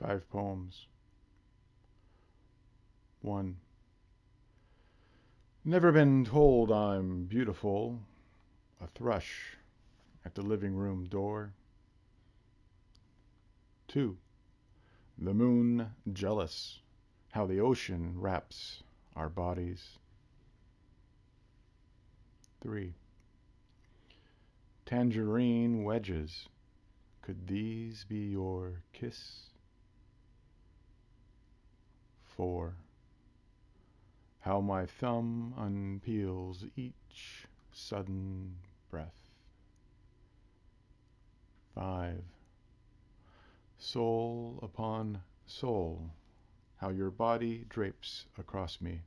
Five poems. 1. Never been told I'm beautiful. A thrush at the living room door. 2. The moon jealous. How the ocean wraps our bodies. 3. Tangerine wedges. Could these be your kiss? 4. How my thumb unpeels each sudden breath. 5. Soul upon soul, how your body drapes across me.